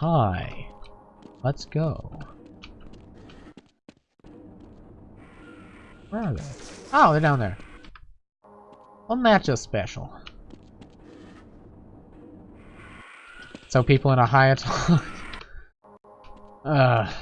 Hi. Let's go. Where are they? Oh, they're down there. Wasn't that just special? So people in a high talk. Ugh.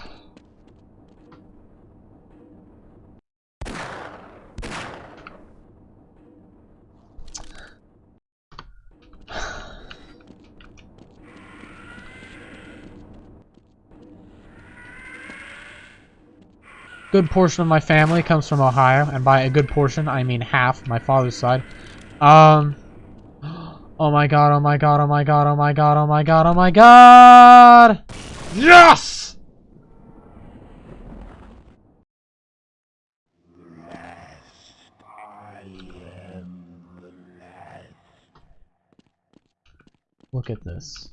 Good portion of my family comes from Ohio, and by a good portion, I mean half, my father's side. Um, oh my god, oh my god, oh my god, oh my god, oh my god, oh my god! Yes! Look at this.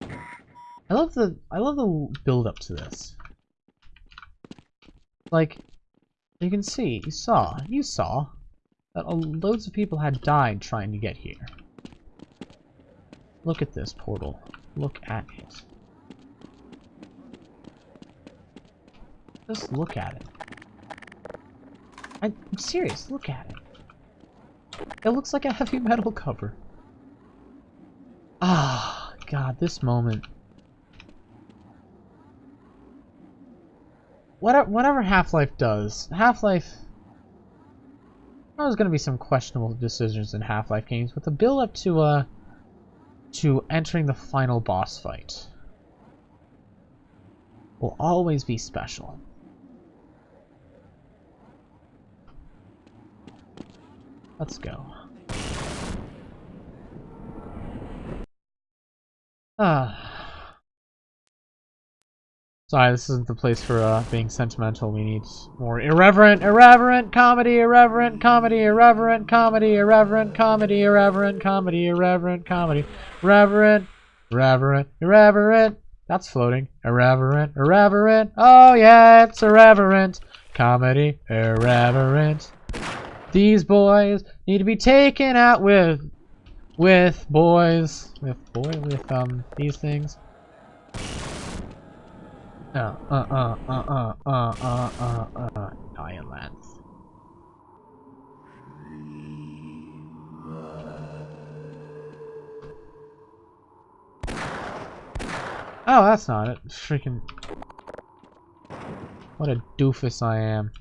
I love the I love the build up to this. Like, you can see, you saw, you saw, that loads of people had died trying to get here. Look at this portal. Look at it. Just look at it. I'm serious, look at it. It looks like a heavy metal cover. Ah, God, this moment. Whatever, Half-Life does, Half-Life... There's going to be some questionable decisions in Half-Life games, but the build-up to, uh, to entering the final boss fight will always be special. Let's go. Ah. Sorry, this isn't the place for uh, being sentimental. We need more irreverent, irreverent comedy, irreverent comedy, irreverent comedy, irreverent comedy, irreverent comedy, irreverent comedy, irreverent, irreverent, irreverent. That's floating. Irreverent, irreverent. Oh yeah, it's irreverent. Comedy, irreverent. These boys need to be taken out with, with boys, with boy, with um these things. Uh, uh, uh, uh, uh, uh, uh, uh, uh. Oh, that's not it. Freaking... What a doofus I am.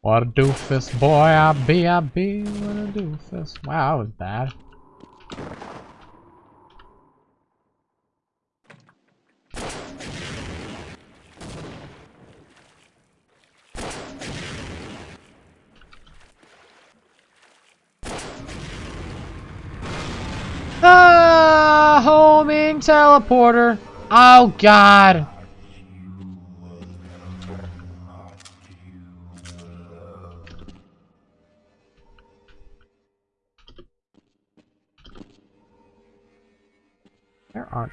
What a doofus boy I be, I be, what a doofus. Wow, that was bad. Ah, homing teleporter. Oh, God. There aren't.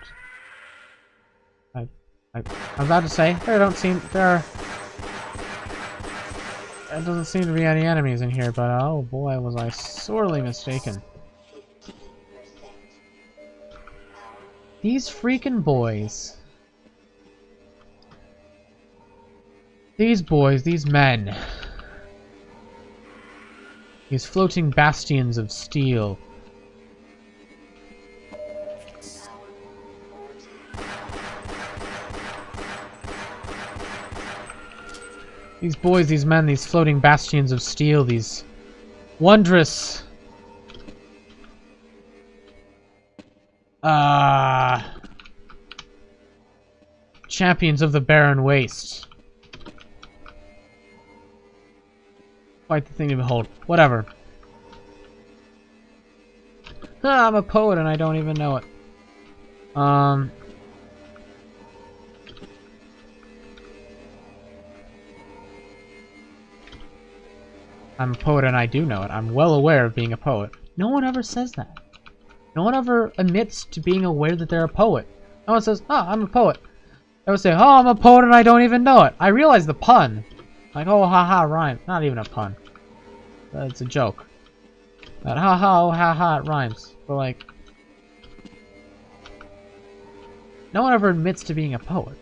I, I, I'm about to say, there don't seem, there are, there doesn't seem to be any enemies in here, but oh boy, was I sorely mistaken. These freaking boys. These boys, these men. These floating bastions of steel. These boys, these men, these floating bastions of steel, these wondrous Uh, champions of the barren waste. Quite the thing to behold. Whatever. Ah, I'm a poet and I don't even know it. Um... I'm a poet and I do know it. I'm well aware of being a poet. No one ever says that. No one ever admits to being aware that they're a poet. No one says, oh, I'm a poet. They would say, oh, I'm a poet and I don't even know it. I realize the pun. Like, oh, haha, rhyme. Not even a pun. It's a joke. That ha ha, oh, ha ha, it rhymes. But like, no one ever admits to being a poet,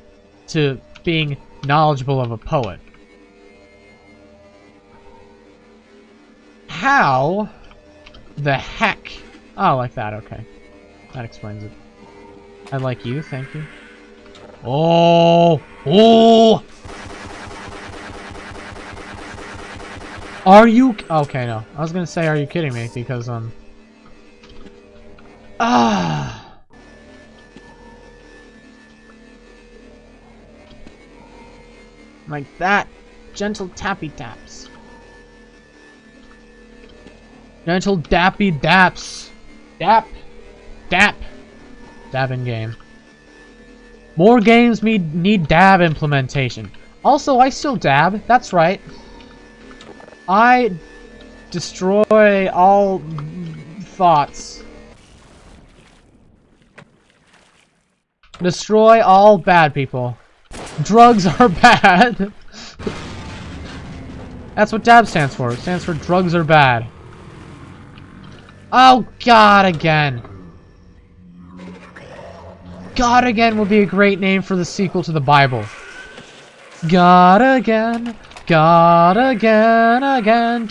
to being knowledgeable of a poet. How the heck? Oh, like that, okay. That explains it. I like you, thank you. Oh! Oh! Are you... Okay, no. I was gonna say, are you kidding me? Because, um... Ah! Like that. Gentle tappy taps. Gentle dappy daps. Dap. Dap. Dab in game. More games need, need dab implementation. Also, I still dab. That's right. I destroy all thoughts. Destroy all bad people. Drugs are bad. That's what DAB stands for. It stands for drugs are bad. Oh, God again. God again would be a great name for the sequel to the Bible. God again, God again, again.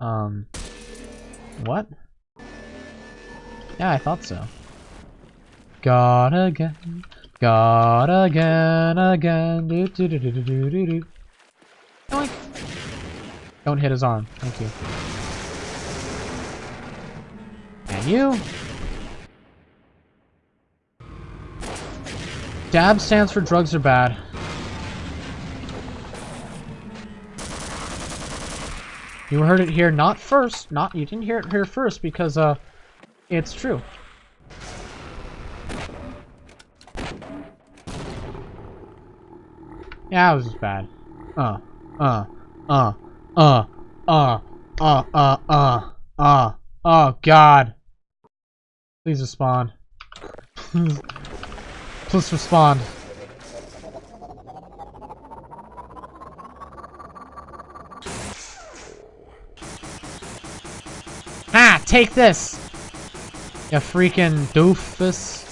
Um, what? Yeah, I thought so. God again. God again, again. Do do do do do do do. Don't hit his arm. Thank you. And you. DAB stands for drugs are bad. You heard it here not first. Not you didn't hear it here first because uh it's true. It was bad. Uh, uh, uh, uh, uh, uh, uh, uh, uh, oh god. Please respond. Please respond. Ah, take this! You freaking doofus.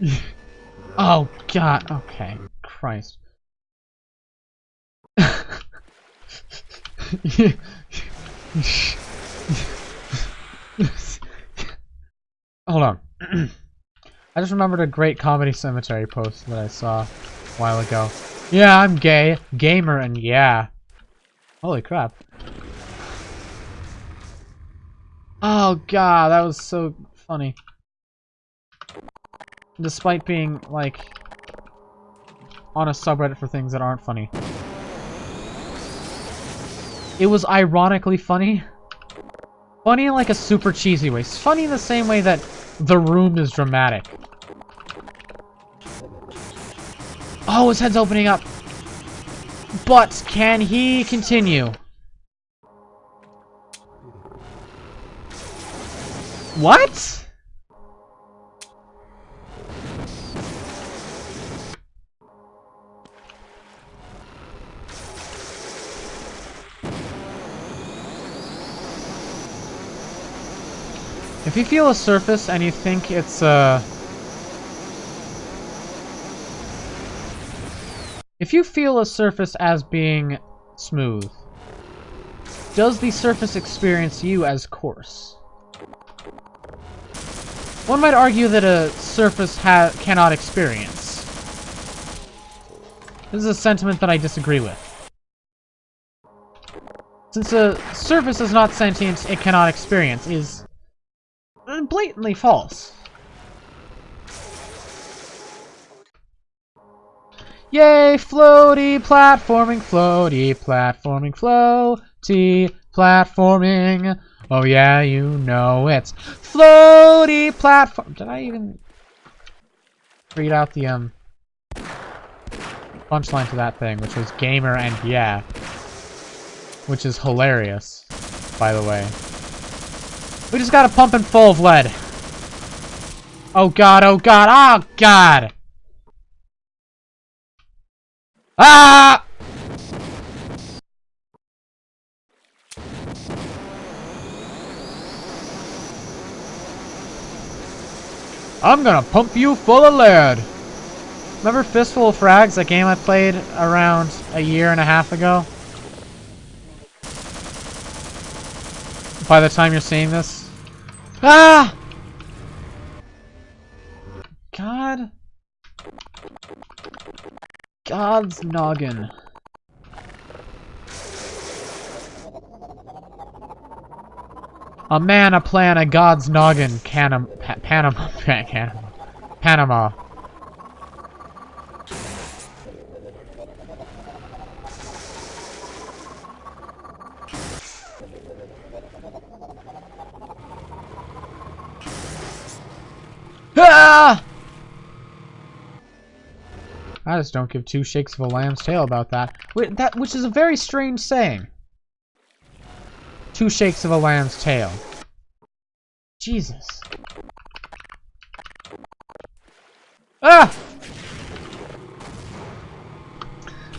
oh god, okay. Christ. Hold on. I just remembered a great comedy cemetery post that I saw a while ago. Yeah, I'm gay, gamer, and yeah. Holy crap. Oh god, that was so funny. Despite being, like, on a subreddit for things that aren't funny. It was ironically funny. Funny in like a super cheesy way. It's funny in the same way that The Room is dramatic. Oh, his head's opening up. But can he continue? What? If you feel a surface and you think it's, uh... If you feel a surface as being smooth, does the surface experience you as coarse? One might argue that a surface cannot experience. This is a sentiment that I disagree with. Since a surface is not sentient, it cannot experience, is blatantly false. Yay, floaty platforming, floaty platforming, floaty platforming. Oh yeah, you know it's floaty platform. Did I even read out the um punchline to that thing, which was gamer and yeah, which is hilarious, by the way. We just got a pump and full of lead. Oh god, oh god, oh god! Ah! I'm gonna pump you full of lead! Remember Fistful of Frags, that game I played around a year and a half ago? By the time you're seeing this? Ah! God. God's noggin. A man, a plan, a god's noggin. Canam pa Panama. Panama. Panama. Ah! I just don't give two shakes of a lamb's tail about that. Wait, that which is a very strange saying. Two shakes of a lamb's tail. Jesus. Ah!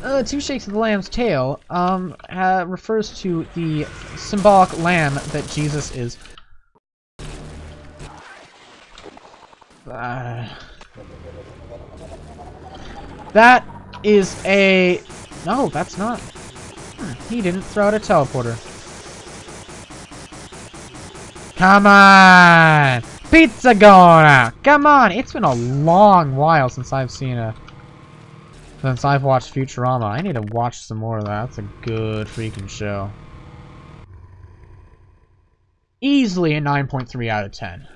Uh, two shakes of the lamb's tail um, uh, refers to the symbolic lamb that Jesus is. That is a... No, that's not. Hmm, he didn't throw out a teleporter. Come on! Pizza going out! Come on! It's been a long while since I've seen a... Since I've watched Futurama. I need to watch some more of that. That's a good freaking show. Easily a 9.3 out of 10.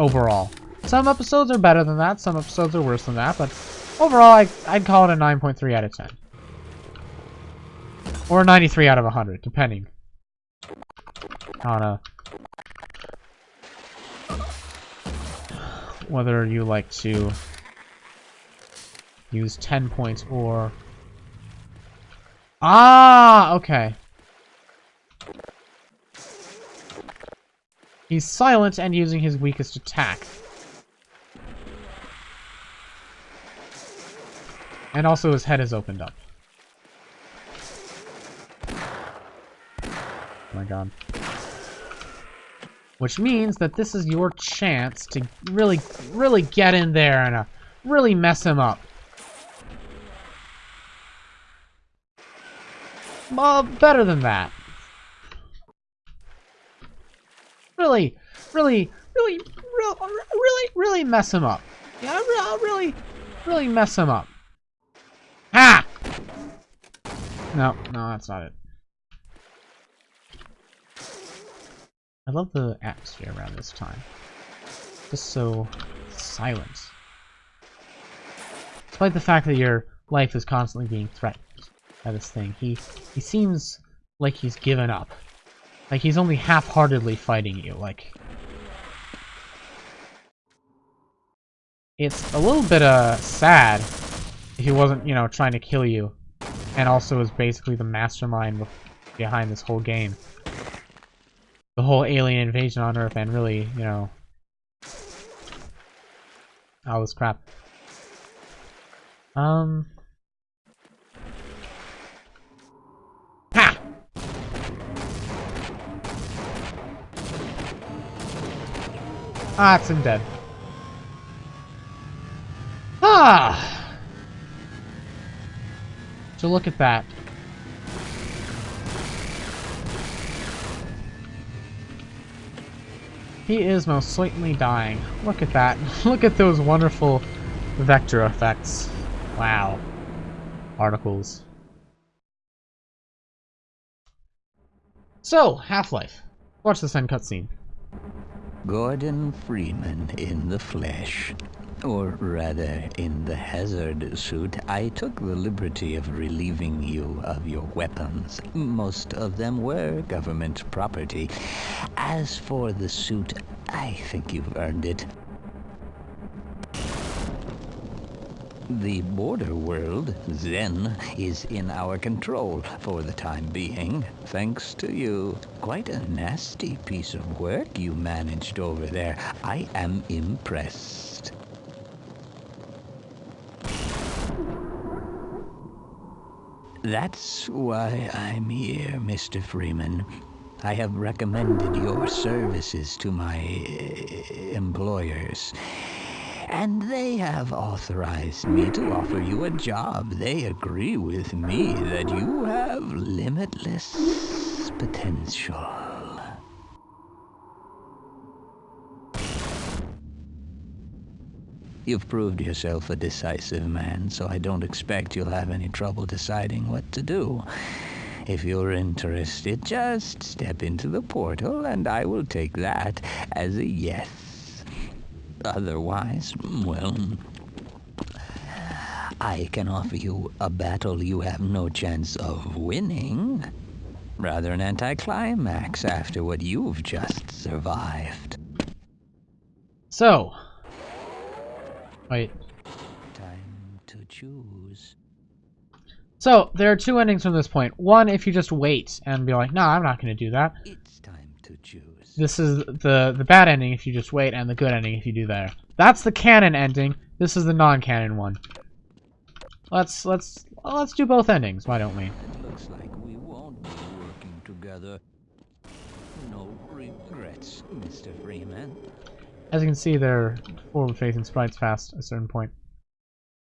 Overall. Some episodes are better than that, some episodes are worse than that, but overall I, I'd call it a 9.3 out of 10. Or 93 out of 100, depending on a whether you like to use 10 points or ah okay he's silent and using his weakest attack and also his head is opened up oh my god which means that this is your chance to really, really get in there and uh, really mess him up. Well, better than that. Really, really, really, really, really, mess him up. Yeah, I'll really, really mess him up. Ha! No, no, that's not it. I love the atmosphere around this time. Just so silent. Despite the fact that your life is constantly being threatened by this thing, he he seems like he's given up. Like he's only half-heartedly fighting you, like... It's a little bit, uh, sad he wasn't, you know, trying to kill you, and also is basically the mastermind behind this whole game the whole alien invasion on Earth and really, you know, all this crap. Um. Ah, it's him dead. Ah! So look at that. He is most certainly dying. Look at that. Look at those wonderful vector effects. Wow. Articles. So, Half-Life. Watch this end cutscene. Gordon Freeman in the flesh. Or rather, in the hazard suit, I took the liberty of relieving you of your weapons. Most of them were government property. As for the suit, I think you've earned it. The border world, Xen, is in our control for the time being, thanks to you. Quite a nasty piece of work you managed over there. I am impressed. That's why I'm here, Mr. Freeman. I have recommended your services to my uh, employers, and they have authorized me to offer you a job. They agree with me that you have limitless potential. You've proved yourself a decisive man, so I don't expect you'll have any trouble deciding what to do. If you're interested, just step into the portal and I will take that as a yes. Otherwise, well, I can offer you a battle you have no chance of winning. Rather an anticlimax after what you've just survived. So. Wait. Time to choose. So, there are two endings from this point. One, if you just wait and be like, nah, I'm not going to do that. It's time to choose. This is the the bad ending if you just wait, and the good ending if you do that. That's the canon ending. This is the non-canon one. Let's let's let's do both endings. Why don't we? It looks like we won't be working together. No regrets, Mr. Freeman. As you can see, they're forward-facing sprites past a certain point.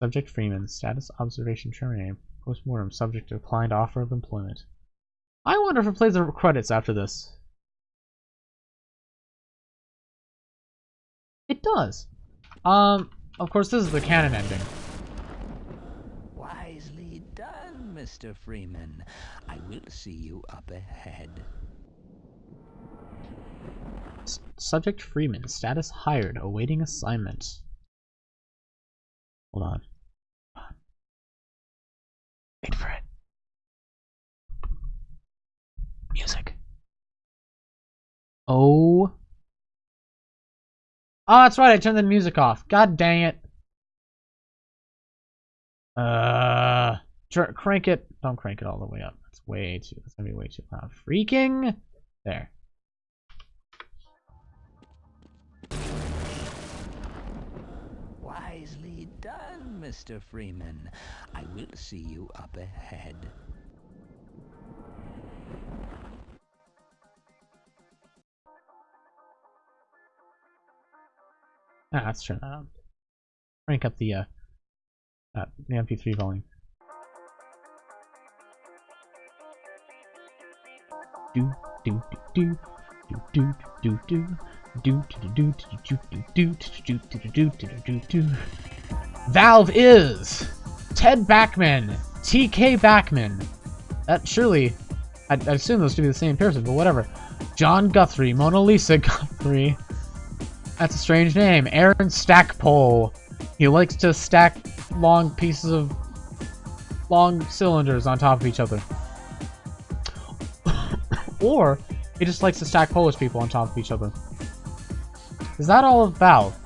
Subject Freeman. Status observation terminated. Postmortem. Subject declined offer of employment. I wonder if it plays the credits after this. Does. Um, of course, this is the canon ending. Wisely done, Mr. Freeman. I will see you up ahead. S- Subject Freeman. Status hired. Awaiting assignment. Hold on. Wait for it. Music. Oh. Oh, that's right. I turned the music off. God dang it. Uh, crank it. Don't crank it all the way up. That's way too. That's gonna be way too loud. Freaking. There. Wisely done, Mr. Freeman. I will see you up ahead. Ah, let's turn that on. Crank up the uh, uh the MP3 volume. Do do do do do do do do do do do do do do do do do do do do Valve is Ted Backman, TK Backman. That surely, I, I assume those to be the same person, but whatever. John Guthrie, Mona Lisa Guthrie. That's a strange name. Aaron Stackpole. He likes to stack long pieces of long cylinders on top of each other. or he just likes to stack Polish people on top of each other. Is that all Valve?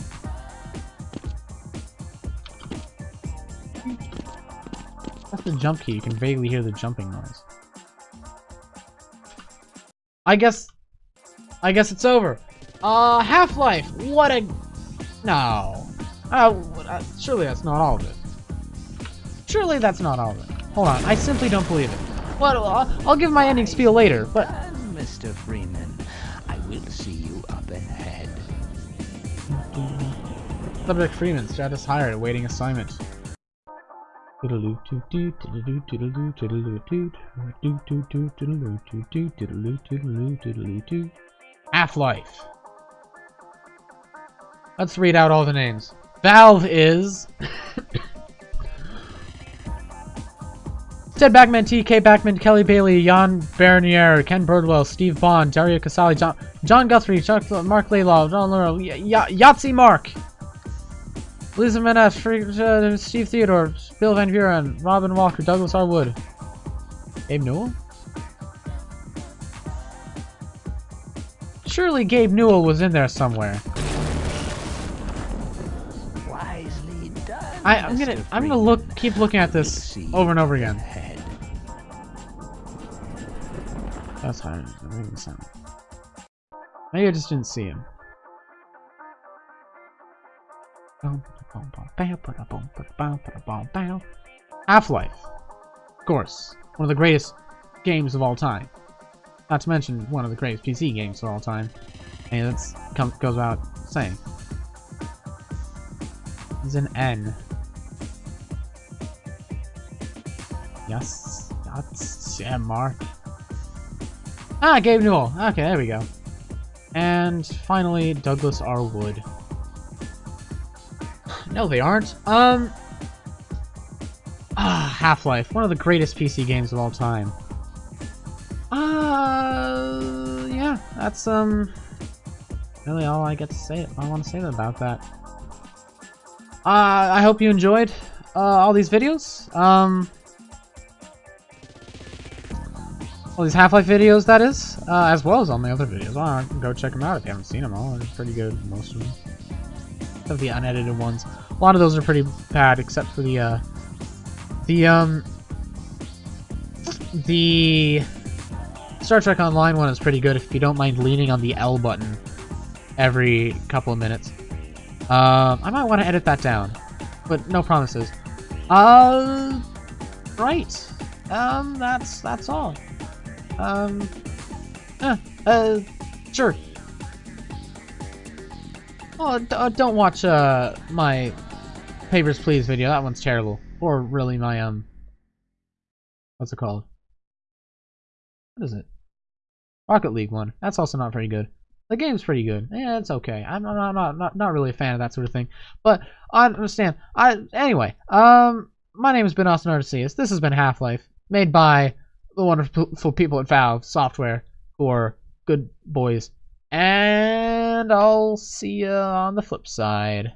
That's the jump key. You can vaguely hear the jumping noise. I guess... I guess it's over. Uh, Half-Life. What a... No. Uh, uh, surely that's not all of it. Surely that's not all of it. Hold on. I simply don't believe it. What? I'll, I'll give my ending spiel later, but... Mr. Freeman. I will see you up ahead. Subject Freeman, status hired, awaiting assignment. Toodaloo Let's read out all the names. Valve is Ted Backman, T.K. Backman, Kelly Bailey, Yahn Bernier, Ken Birdwell, Steve Bond, Dario Casali, John, John Guthrie, Chuck, Marc Laidlaw, John y- Yatsze Mark, Lisa Menes, uh, Steve Theodore, Bill Van Buren, Robin Walker, Douglas R. Wood, Abe Newell? Surely Gabe Newell was in there somewhere. I, I'm gonna I'm gonna look keep looking at this over and over again. ahead. That's fine. That makes no sense. Maybe I just didn't see him. Half-Life. Of course. One of the greatest games of all time. Not to mention one of the greatest PC games of all time. And that's comes goes without saying. It's an N. Yes. That's yeah, Mark. Ah, Gabe Newell. Okay, there we go. And finally, Douglas R. Wood. no, they aren't. Um. Ah, Half-Life, one of the greatest PC games of all time. Uh, yeah, that's um, really all I get to say. I want to say about that. Uh, I hope you enjoyed uh, all these videos. Um, all these Half-Life videos, that is, uh, as well as all my other videos. Well, go check them out if you haven't seen them all. They're pretty good, most of them. Except the unedited ones. A lot of those are pretty bad, except for the, uh, the, um, the Star Trek Online one is pretty good if you don't mind leaning on the L button every couple of minutes. Um, I might want to edit that down, but no promises. Uh, right. Um, that's that's all. Um, uh, uh, sure. Oh, uh, don't watch uh my Papers Please video. That one's terrible. Or really my um, what's it called? What is it? Rocket League one. That's also not very good. The game's pretty good. Yeah, it's okay. I'm not, not, not, not really a fan of that sort of thing. But I understand. I anyway. Um, my name has been Austin Artesius. This has been Half Life, made by the wonderful people at Valve Software, who are good boys. And I'll see you on the flip side.